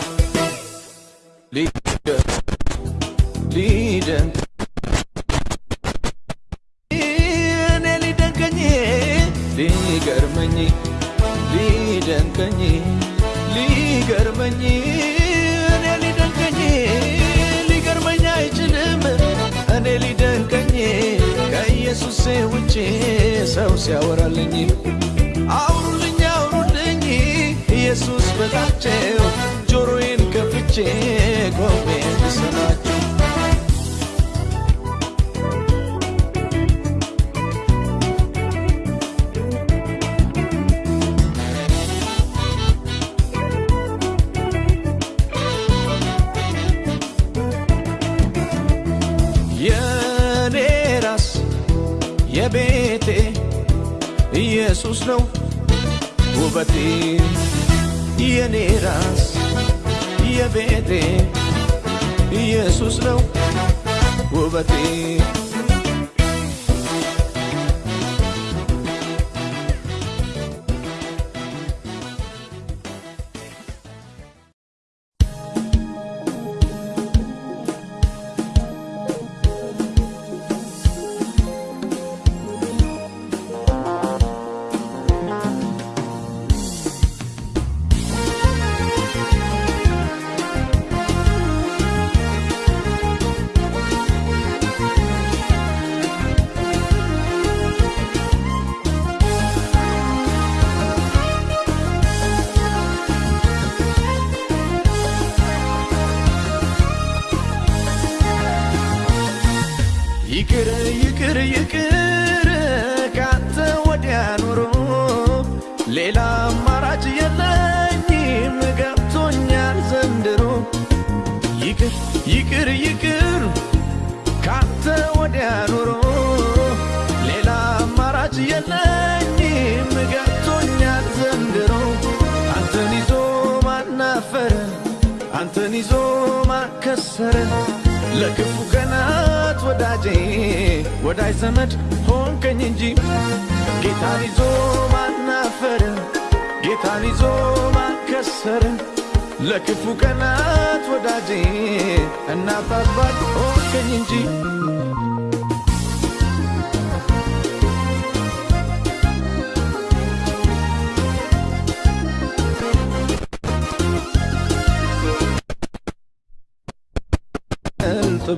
ይቅር ይቅር ይቅር ካንተ ወዲያ ኑሮ ሌላ አማራጭ የለኝም ገብቶኛል ዘንድሮ። ይቅር ይቅር ይቅር ካንተ ወዲያ ኑሮ ሌላ አማራጭ የለኝም ገብቶኛል ዘንድሮ። አንተን ይዞ ማናፈረ አንተን ይዞ ማከሰረ ለክፉ ቀናት ወዳጄ ወዳጅ ዘመድ ሆንከኝ እንጂ። ጌታን ይዞ ማናፈረ ጌታን ይዞ ማከሰረ ለክፉ ቀናት ወዳጄ እናት አባት ሆንከኝ እንጂ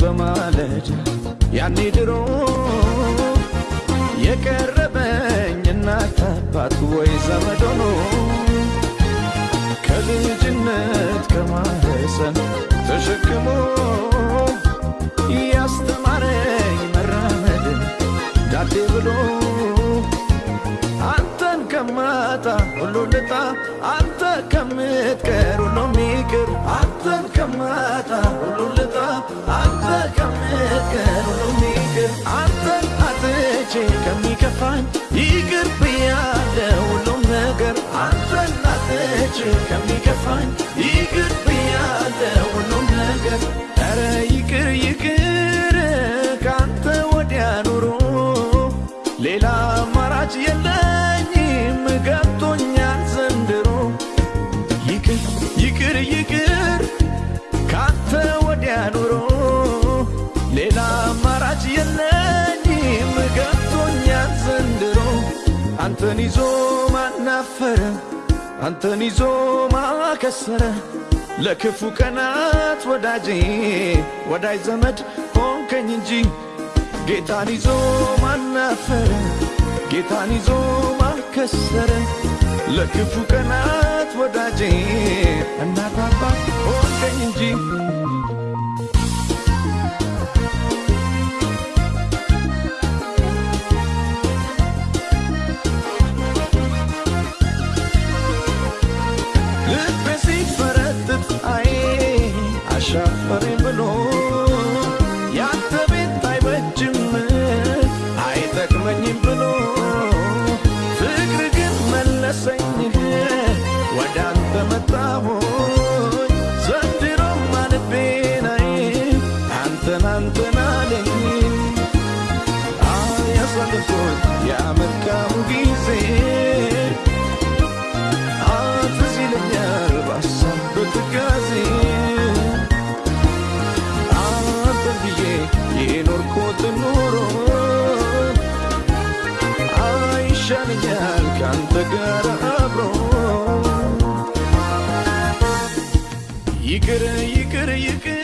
በማለዳ ያኔ ድሮ የቀረበኝ እናት አባት ወይ ዘመድ ሆኖ ከልጅነት ከማህፀን ተሸክሞ ያስተማረኝ መራመድን ዳዴ ብሎ አንተን ከማጣ ሁሉ ልጣ አንተ ከምትቀር ሁሉ ሚቅር አንተን ከማጣ ሁሉ ልጣ አንተን አጥቼ ከሚከፋኝ ይቅር ብያለሁ ሁሉም ነገር አንተን አጥቼ ከሚከፋኝ ይዞ ማናፈረ አንተን ይዞ ማከሰረ። ለክፉ ቀናት ወዳጄ ወዳጅ ዘመድ ሆንከኝ እንጂ። ጌታን ይዞ ማናፈረ ጌታን ይዞ ማከሰረ። ለክፉ ቀናት ወዳጄ እናት አባት ሆንከኝ እንጂ ጋር አብሮ ይቅር ይቅር ይቅር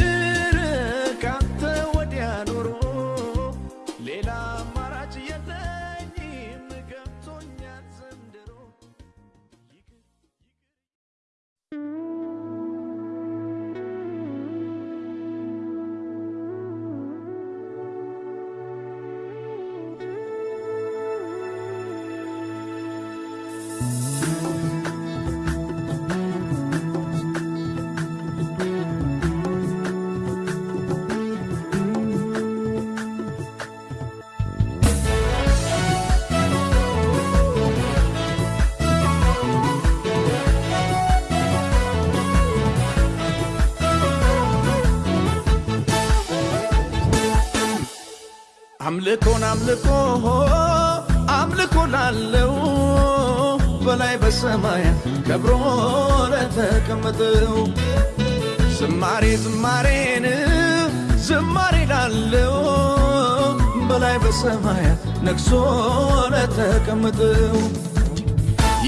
በላይ በሰማያት ከብሮ ለተቀመጠው ዝማሬ ዝማሬን ዝማሬ ላለው በላይ በሰማያት ነግሶ ለተቀመጠው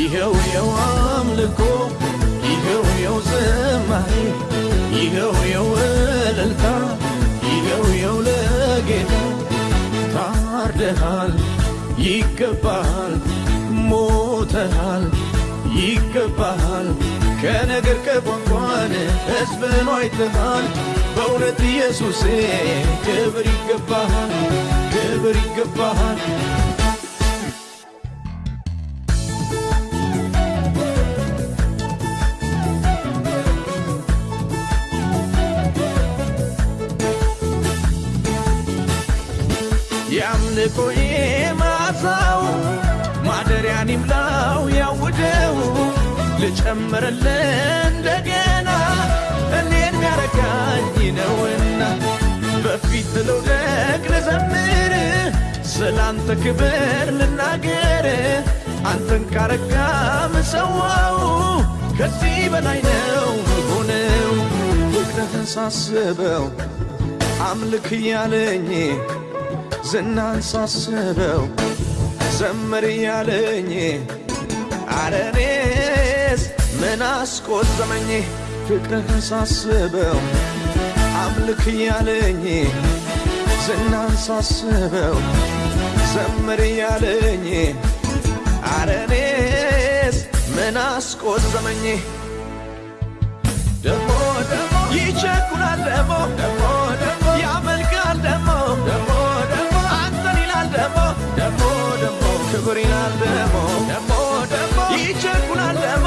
ይኸው የው አምልኮ ይኸው የው ዝማሬ ይኸው የው እልልታ ይኸው የው ለጌታ ታርደሃል ይገባሃል ሞተሃል ይገባሃል ከነገር ከቋንቋን ሕዝብን አይተሃል በእውነት ኢየሱሴ ክብር ይገባሃል ክብር ይገባሃል የአምልኮዬ ማሳው ልጨምርልህ እንደገና እኔን ሚያረካኝ ነውና በፊት ልውደቅ ልዘምር ስላንተ ክብር ልናገር። አንተን ካረካ ምሰዋው ከዚህ በላይ ነው ሆነው ፍቅርህን ሳስበው አምልክ እያለኝ ዝናን ሳስበው ዘምር እያለኝ አረኔስ ምን አስቆዘመኝ ፍቅርህን ሳስበው አምልክ እያለኝ ዝናን ሳስበው ዘምር እያለኝ አረኔስ ምን አስቆዘመኝ ደሞ ደሞ ይቸኩላል ደሞ ደሞ ደሞ ያመልካል ደሞ ደሞ ደሞ አንተን ይላል ደሞ ደሞ ደሞ ክብር ይላል ደሞ ደሞ ደሞ ይቸኩላል ደሞ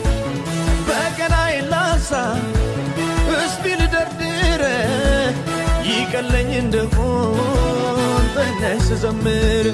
ይቀለኝ እንደሆን ተነስ ዘምር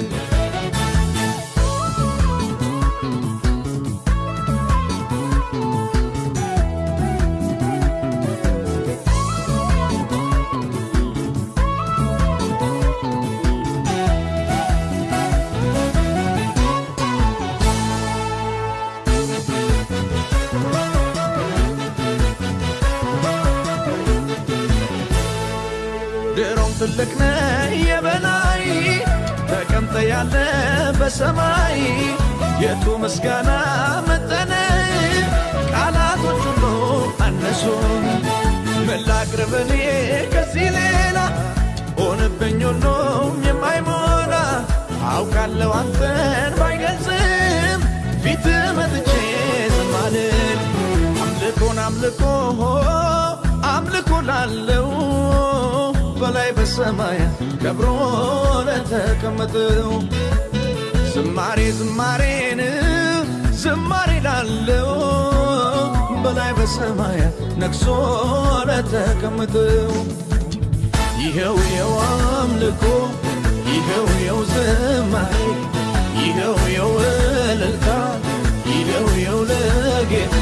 በሰማይ የቱ ምስጋና መጠነ ቃላቶች ሁሉ አነሱ። ምን ላቅርብ ከዚህ ሌላ ሆነብኝ ሁሉም የማይሞላ አውቃለሁ አንተን ባይገልጽም ፊት መጥቼ ዝም አምልኮን አምልኮ አምልኮ ላለው በላይ በሰማያት ከብሮ ለተቀመጠው ዝማሬ ዝማሬን ዝማሬ ላለው በላይ በሰማያት ነግሶ ለተቀመጠው። ይኸው የው አምልኮ ይኸው የው ዝማሬ ይኸው የው እልልታ ይኸው የው ለጌታ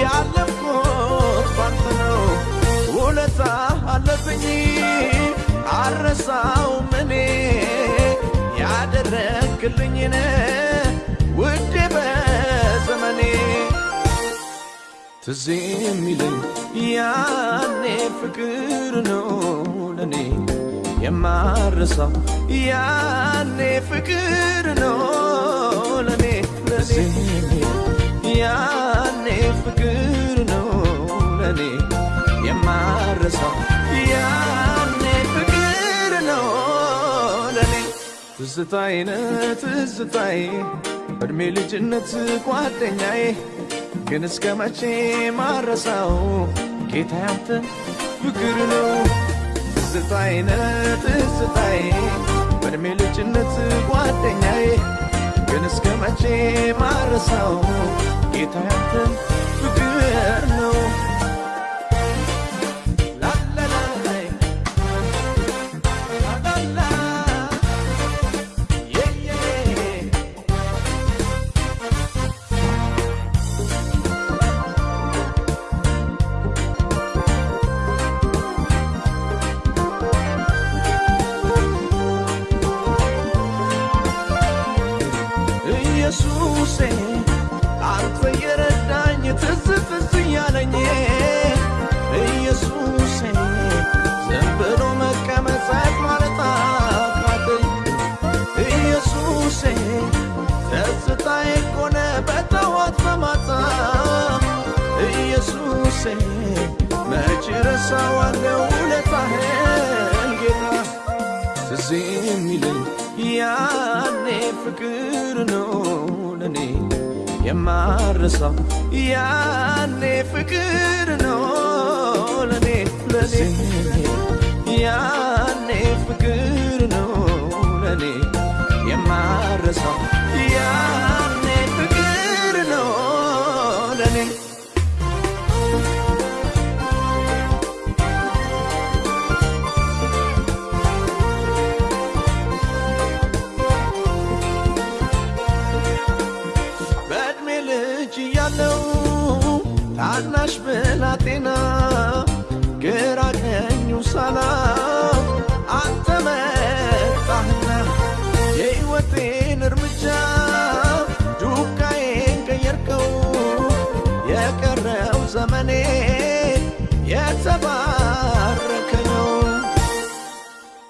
ያለፍኩት ባንተ ነው። ውለታ አለብኝ አረሳውም እኔ ያደረግልኝን ውዴ በዘመኔ ትዝ የሚለኝ ያኔ ፍቅር ነው ለኔ የማረሳው ያኔ ፍቅር ነው ለኔ ለኔ ያኔ ፍቅር ነው ለኔ የማረሳው። ያኔ ፍቅር ነው ለኔ ትዝታዬ ነህ እድሜ ልጅነት ጓደኛዬ። ግን እስከ መቼ ማረሳው? ጌታ ያንተ ፍቅር ነው። ትዝታዬ ነህ በእድሜ ልጅነት ጓደኛዬ። ግን እስከ መቼ ማረሳው ጌታ ያንተ ፍቅር ነው መች ረሳዋለሁ? ውለታህን ጌታ ትዝ የሚለኝ ያኔ ፍቅር ነው ለኔ የማረሳው። ያኔ ፍቅር ነው ለኔ ለኔ ያኔ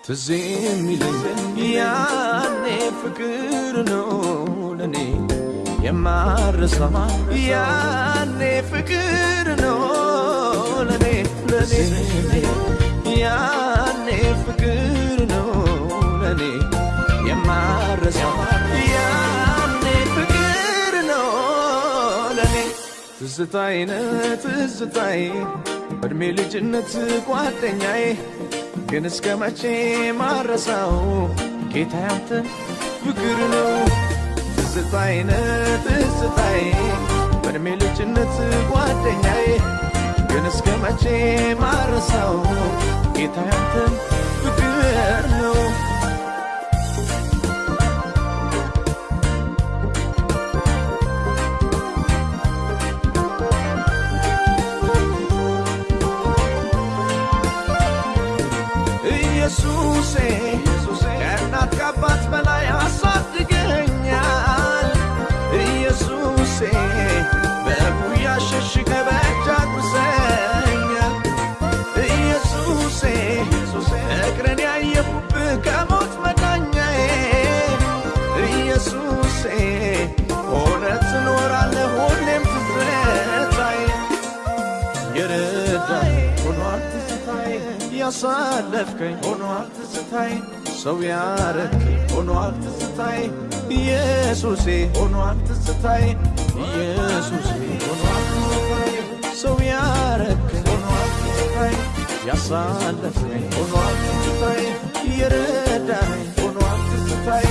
ትዝ የሚለኝ ያኔ ፍቅር ነው ለኔ የማረሳው። ያኔ ፍቅር ነው ለኔ ለኔ ያኔ ፍቅር ነው ለኔ የማረሳው። ያኔ ፍቅር ነው ለኔ ትዝታዬ ነህ ትዝታዬ ልጅነት ጓደኛዬ ግን እስከ መቼ ማረሳው? ጌታ ያንተ ፍቅር ነው። ትዝታዬ ነህ ትዝታዬ በዕድሜ ልጅነት ጓደኛዬ ግን እስከ መቼ ማረሳው? ጌታ ያንተ ፍቅር ነው ያሳለፍከኝ ሆኗል ትዝታዬ ሰው ያረከኝ ሆኗል ትዝታዬ ኢየሱሴ ሆኗል ትዝታዬ ኢየሱሴ ሆኗል ትዝታዬ ሰው ያረከኝ ሆኗል ትዝታዬ ያሳለፍከኝ ሆኗል ትዝታዬ የረዳኝ ሆኗል ትዝታዬ